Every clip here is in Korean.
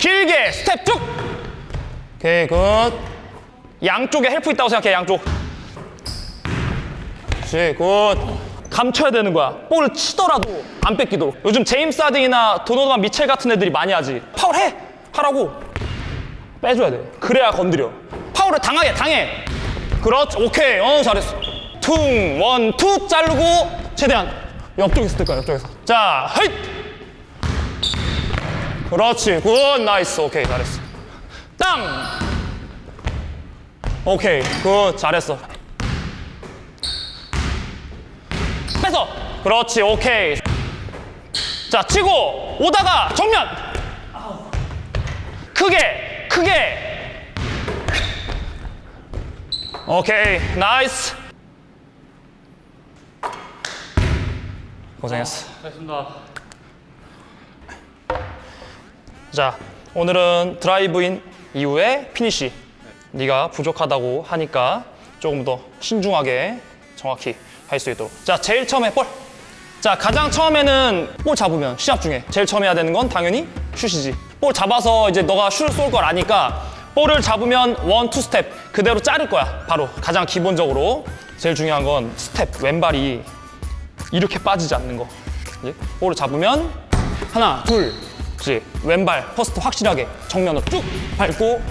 길게 스텝 쭉. 오케이 good. 양쪽에 help 있다고 생각해 양쪽. 그렇지 good. 감춰야 되는 거야. 볼을 치더라도 안 뺏기도록. 요즘 제임스 하든이나 도노반 미첼 같은 애들이 많이 하지. 파울 해! 하라고. 빼줘야 돼. 그래야 건드려. 파울을 당하게 당해. 그렇지. 오케이. 어 잘했어. 퉁 one two 자르고 최대한 옆쪽에서 뜰 거야 옆쪽에서. 자 hey 그렇지. good. nice. 오케이. 잘했어. 땅! 오케이. good. 잘했어. 뺏어. 그렇지. 오케이. 자 치고 오다가 정면. 크게 크게. 오케이. nice. 고생했어. 알겠습니다. 자 오늘은 drive in 이후에 피니시 네가 부족하다고 하니까 조금 더 신중하게 정확히 할 수 있도록. 자 제일 처음에 볼. 자 가장 처음에는 볼 잡으면 시합 중에 제일 처음 해야 되는 건 당연히 슛이지. 볼 잡아서 이제 너가 슛을 쏠 걸 아니까 볼을 잡으면 one, two 스텝 그대로 자를 거야. 바로 가장 기본적으로 제일 중요한 건 스텝 왼발이 이렇게 빠지지 않는 거. 이제 볼을 잡으면 하나 둘 그렇지. 왼발 first 확실하게 정면으로 쭉 밟고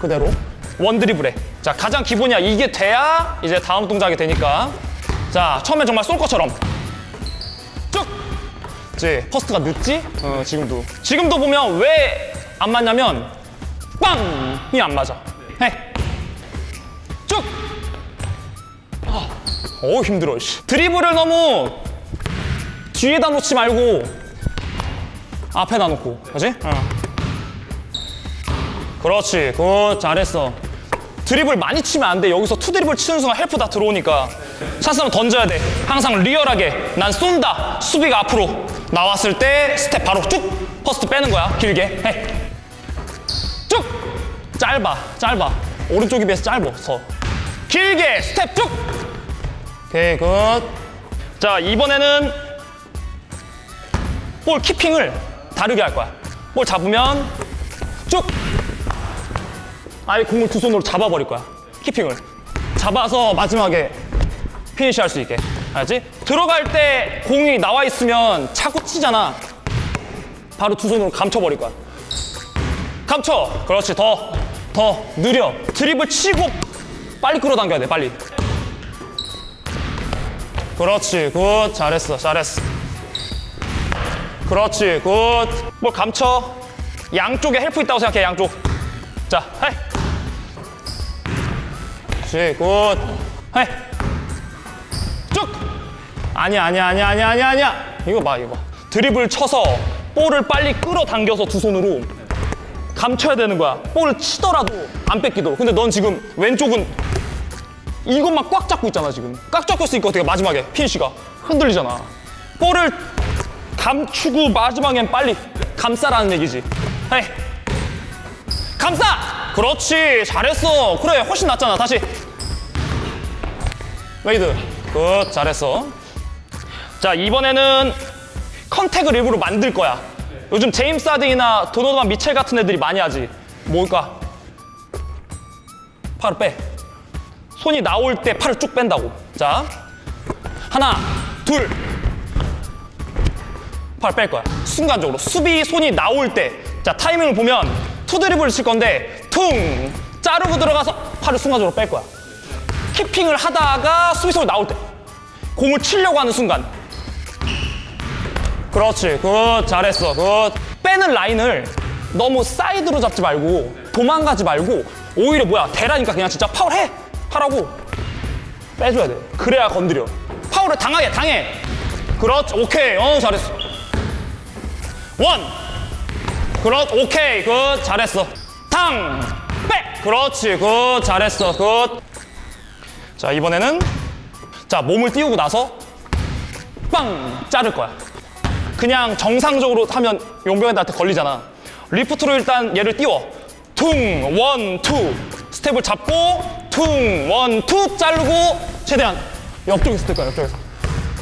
그대로 one 드리블해 자 가장 기본이야. 이게 돼야 이제 다음 동작이 되니까. 자 처음엔 정말 쏠 것처럼. 쭉! 그렇지 first가 늦지? 어, 지금도. 지금도 보면 왜 안 맞냐면 발이 안 맞아. 해쭉! 어 힘들어 씨. 드리블을 너무 뒤에다 놓지 말고 앞에다 놓고. 그지? 어. 그렇지. good. 잘했어. 드리블 많이 치면 안 돼. 여기서 two 드리블 치는 순간 help 다 들어오니까. 찬스는 던져야 돼. 항상 리얼하게. 난 쏜다. 수비가 앞으로 나왔을 때 스텝 바로 쭉 first 빼는 거야. 길게. 해쭉. 짧아. 짧아. 오른쪽에 비해서 짧아서. 길게 스텝 쭉. 오케이. good 자 이번에는 볼 keeping을 다르게 할 거야. 볼 잡으면 쭉 아예 공을 두 손으로 잡아버릴 거야. keeping을 잡아서 마지막에 피니시 할수 있게. 알지? 들어갈 때 공이 나와 있으면 차고 치잖아. 바로 두 손으로 감춰버릴 거야. 감춰. 그렇지. 더, 더 느려. 드리블 치고 빨리 끌어당겨야 돼. 빨리. 그렇지. good. 잘했어. 잘했어. 그렇지 good 뭘 감춰? 양쪽에 help 있다고 생각해 양쪽. 자 hey. 그렇지 good. hey. 쭉. 아니야 아니야 아니야 아니야 아니야 아니야. 이거 봐 이거 봐. 드립을 쳐서 볼을 빨리 끌어당겨서 두 손으로 감춰야 되는 거야. 볼을 치더라도 안 뺏기도록. 근데 넌 지금 왼쪽은 이것만 꽉 잡고 있잖아 지금. 꽉 잡고 있으니까 어떻게 마지막에. 피니쉬가 흔들리잖아. 볼을 감추고 마지막엔 빨리 감싸라는 얘기지. 헤이. 감싸! 그렇지. 잘했어. 그래. 훨씬 낫잖아. 다시. 웨이드. good. 잘했어. 자, 이번에는 contact을 일부러 만들 거야. 요즘 제임스 하든이나 도노반 미첼 같은 애들이 많이 하지. 뭘까? 팔을 빼. 손이 나올 때 팔을 쭉 뺀다고. 자. 하나, 둘, 팔 뺄 거야. 순간적으로. 수비 손이 나올 때. 자, 타이밍을 보면 two 드리블을 칠 건데 퉁! 자르고 들어가서 팔을 순간적으로 뺄 거야. keeping을 하다가 수비 손이 나올 때. 공을 치려고 하는 순간. 그렇지. Good. 잘했어. Good. 빼는 라인을 너무 사이드로 잡지 말고 도망가지 말고 오히려 뭐야. 대라니까 그냥 진짜 파울 해! 하라고 빼줘야 돼. 그래야 건드려. 파울을 당하게 당해. 그렇지. 오케이. 어, 잘했어. One. 그렇 오케이. Good. 잘했어. 탕. 빼. 그렇지. Good. 잘했어. Good. 자, 이번에는 자, 몸을 띄우고 나서 빵 자를 거야. 그냥 정상적으로 하면 용병애들한테 걸리잖아. 리프트로 일단 얘를 띄워. 퉁, one, two. 스텝을 잡고 퉁, one, two 자르고 최대한 옆쪽에서 뜰 거야, 옆쪽에서.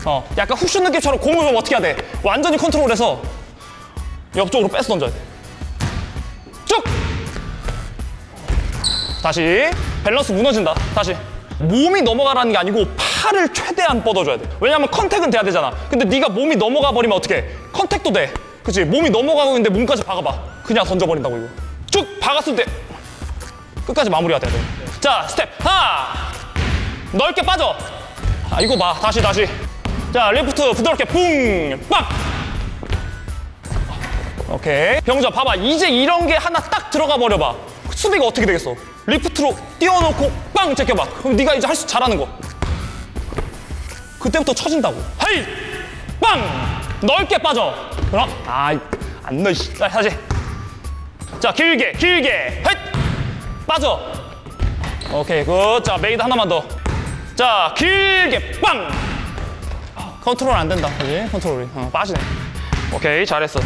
어, 약간 훅슛 느낌처럼 공을 보면 어떻게 해야 돼? 완전히 컨트롤해서 옆쪽으로 뺏어 던져야 돼. 다시. 밸런스 무너진다. 다시. 몸이 넘어가라는 게 아니고 팔을 최대한 뻗어줘야 돼. 왜냐면 contact은 돼야 되잖아. 근데 네가 몸이 넘어가 버리면 어떡해? contact도 돼. 그치? 몸이 넘어가고 있는데 몸까지 박아봐. 그냥 던져버린다고 이거. 쭉 박았을 때 끝까지 마무리가 돼야 돼 자 스텝. 하나! 넓게 빠져. 아 이거 봐. 다시 다시. 자 리프트 부드럽게 붕 빡 오케이. 병자 봐봐. 이제 이런 게 하나 딱 들어가 버려봐. 수비가 어떻게 되겠어? 리프트로 띄워놓고 빵 제껴봐. 그럼 네가 이제 할 수 잘하는 거. 그때부터 쳐진다고. 헤이! 빵! 넓게 빠져. 그럼 아안 넣어 다시. 자 길게 길게. 헤이! 빠져. 오케이 good 자 made 하나만 더자 길게 빵! 컨트롤 안 된다. 그지? 컨트롤이. 어, 빠지네. 오케이 잘했어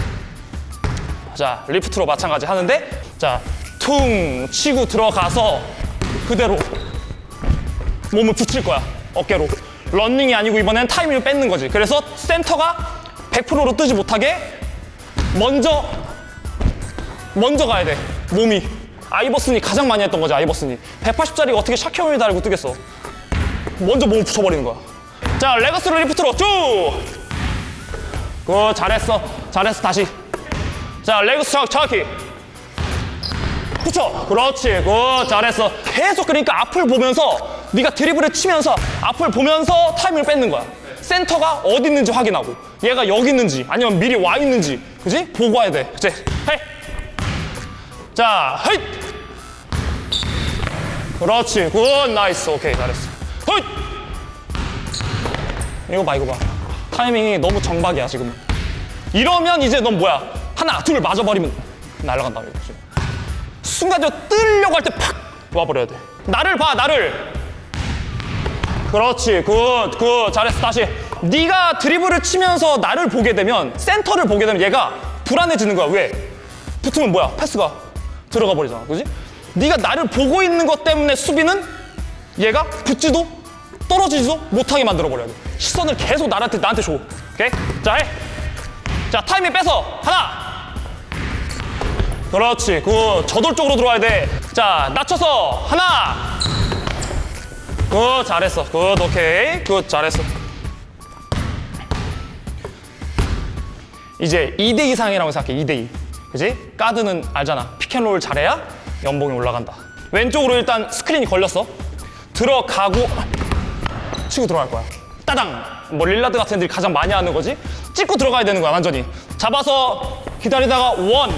자 리프트로 마찬가지 하는데 자 퉁 치고 들어가서 그대로 몸을 붙일 거야 어깨로. 런닝이 아니고 이번엔 타이밍을 뺏는 거지. 그래서 센터가 100%로 뜨지 못하게 먼저 먼저 가야 돼 몸이. 아이버슨이 가장 많이 했던 거지 아이버슨이. 180짜리가 어떻게 샤킬 오닐을 달고 뜨겠어. 먼저 몸을 붙여버리는 거야. 자 leg through 리프트로 쭉 그 잘했어. 잘했어 다시 자 leg through 정- 정확히 붙여 그렇지. Good 잘했어. 계속 그러니까 앞을 보면서 네가 드리블을 치면서 앞을 보면서 타이밍을 뺏는 거야. 센터가 어디 있는지 확인하고 얘가 여기 있는지 아니면 미리 와 있는지 그지? 보고 와야 돼. 그치? Hey! 자 hey! 그렇지. Good nice. 오케이 잘했어. Hey! 이거 봐 이거 봐. 타이밍이 너무 정박이야 지금 이러면 이제 넌 뭐야 하나 둘 맞아버리면 날아간다 이거지. 순간적으로 뜨려고 할 때 팍 와버려야 돼. 나를 봐 나를. 그렇지. Good good. 잘했어. 다시. 네가 드리블을 치면서 나를 보게 되면 센터를 보게 되면 얘가 불안해지는 거야. 왜? 붙으면 뭐야? 패스가 들어가 버리잖아. 그지? 네가 나를 보고 있는 것 때문에 수비는 얘가 붙지도 떨어지지도 못하게 만들어 버려야 돼. 시선을 계속 나한테 나한테 줘. 오케이? 자해. 자 타이밍 빼서 하나 그렇지. Good 저돌적으로 들어와야 돼 자 낮춰서 하나. Good 잘했어. Good 오케이. Good 잘했어. 이제 2대 이상이라고 생각해 2대 2 그지? 가드는 알잖아. Pick and roll 잘해야 연봉이 올라간다. 왼쪽으로 일단 스크린이 걸렸어. 들어가고 치고 들어갈 거야. 따당! 뭐 릴라드 같은 애들이 가장 많이 하는 거지? 찍고 들어가야 되는 거야, 완전히. 잡아서 기다리다가 원!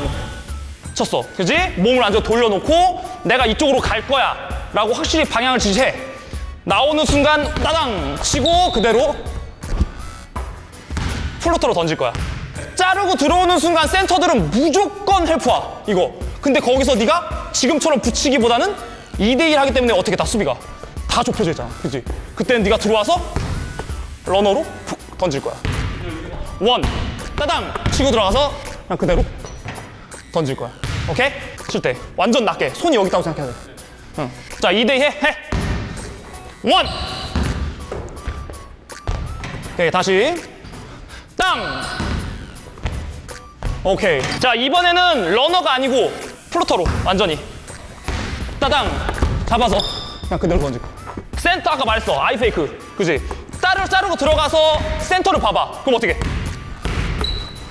쳤어. 그지? 몸을 완전 돌려놓고 내가 이쪽으로 갈 거야. 라고 확실히 방향을 지시해. 나오는 순간 따당! 치고 그대로 플로터로 던질 거야. 자르고 들어오는 순간 센터들은 무조건 헬프와 이거. 근데 거기서 네가 지금처럼 붙이기보다는 2대1 하기 때문에 어떻게 다 수비가 다 좁혀져 있잖아. 그지? 그때는 네가 들어와서 runner로 푹 던질 거야. One, 따당 치고 들어가서 그냥 그대로 던질 거야. 오케이? 칠 때 완전 낮게 손이 여기 있다고 생각해야 돼. 응. 자, 2대2 해. 해. One. 오케이, 다시. 땅. 오케이. 자, 이번에는 runner가 아니고 floater로 완전히. 따당 잡아서 그냥 그대로 거야. 센터 아까 말했어. Eye fake. 그지? 따로 자르고 들어가서 센터를 봐봐. 그럼 어떻게?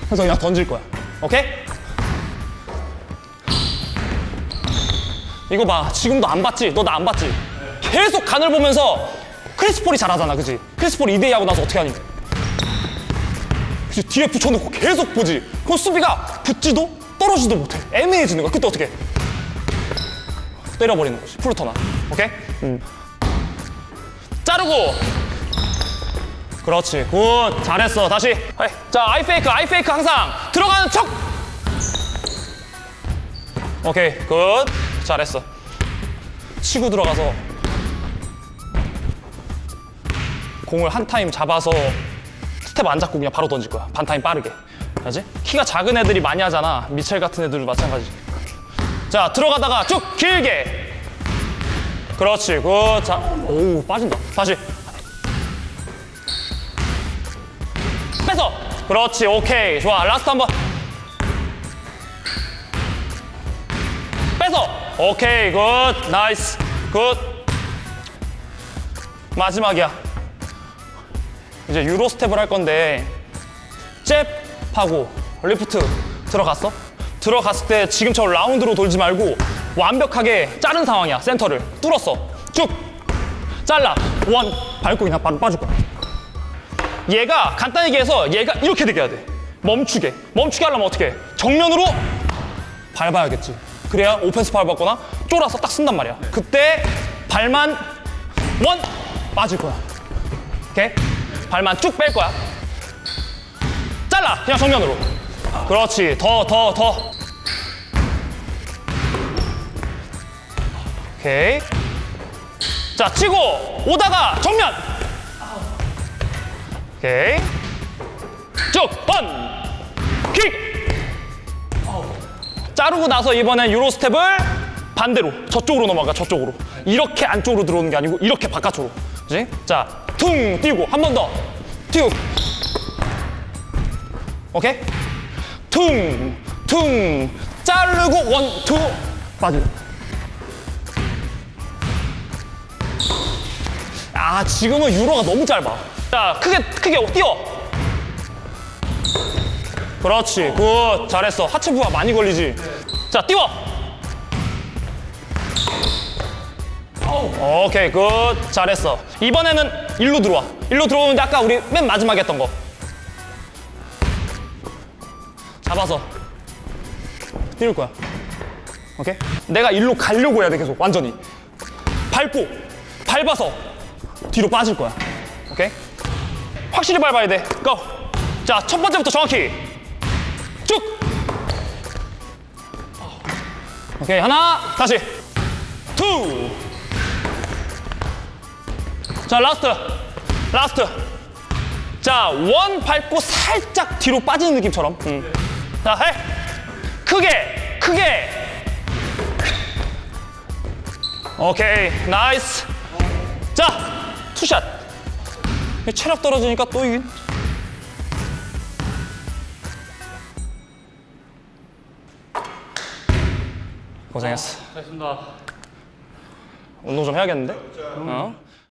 그래서 그냥 던질 거야. 오케이? 이거 봐. 지금도 안 봤지? 너 나 안 봤지? 계속 간을 보면서 크리스폴이 잘하잖아. 그지? 크리스폴 2대2 하고 나서 어떻게 하니? 그치? 뒤에 붙여놓고 계속 보지. 그럼 수비가 붙지도 떨어지도 못해. 애매해지는 거야. 그때 어떻게 해? 때려버리는 거지. Floater나. 오케이? 음. 자르고. 그렇지. Good. 잘했어. 다시. 자, eye fake, eye fake 항상 들어가는 척. 오케이. Good. 잘했어. 치고 들어가서 공을 한 타임 잡아서 스텝 안 잡고 그냥 바로 던질 거야. 반 타임 빠르게. 알지? 키가 작은 애들이 많이 하잖아. 미첼 같은 애들도 마찬가지. 자, 들어가다가 쭉 길게. 그렇지. Good. 자, 오, 빠진다. 다시. 빼서. 그렇지. 오케이. 좋아. Last 한 번. 빼서. 오케이, good. Nice. Good. 마지막이야. 이제 Euro step을 할 건데 잽 하고 리프트 들어갔어? 들어갔을 때 지금처럼 라운드로 돌지 말고 완벽하게 자른 상황이야. 센터를 뚫었어. 쭉 잘라. one 밟고 그냥 바로 빠질 거야. 얘가 간단히 얘기해서 얘가 이렇게 되게 해야 돼. 멈추게. 멈추게 하려면 어떻게 해? 정면으로 밟아야겠지. 그래야 오펜스 파울 받거나 쫄아서 딱 쓴단 말이야. 그때 발만 원 빠질 거야. 오케이? 발만 쭉 뺄 거야. 잘라. 그냥 정면으로. 그렇지. 더, 더, 더. 오케이. 자, 치고 오다가 정면. 오케이. 쭉 번. 자르고 나서 이번엔 Euro step을 반대로 저쪽으로 넘어가 저쪽으로 이렇게 안쪽으로 들어오는 게 아니고 이렇게 바깥으로 그지? 자, 퉁 뛰고 한 번 더. 튀고. 오케이? 퉁, 퉁, 자르고 one, two, 빠지고. 아, 지금은 Euro가 너무 짧아. 자, 크게, 크게 뛰어. 그렇지, good. 잘했어. 하체 부하 많이 걸리지. 자, 뛰어. 오케이, good. 잘했어. 이번에는 일로 들어와. 일로 들어오는데 아까 우리 맨 마지막에 했던 거. 잡아서 띄울 거야. 오케이? 내가 일로 가려고 해야 돼, 계속. 완전히. 밟고, 밟아서 뒤로 빠질 거야. 오케이? 확실히 밟아야 돼. Go! 자, 첫 번째부터 정확히. 오케이, 하나, 다시. Two! 자, last. Last. 자, one 밟고 살짝 뒤로 빠지는 느낌처럼. 음. 자, 해. 크게, 크게. 오케이, 나이스. 자, 투샷. 체력 떨어지니까 또 이긴. 고생했어. 알겠습니다. 운동 좀 해야겠는데? 어?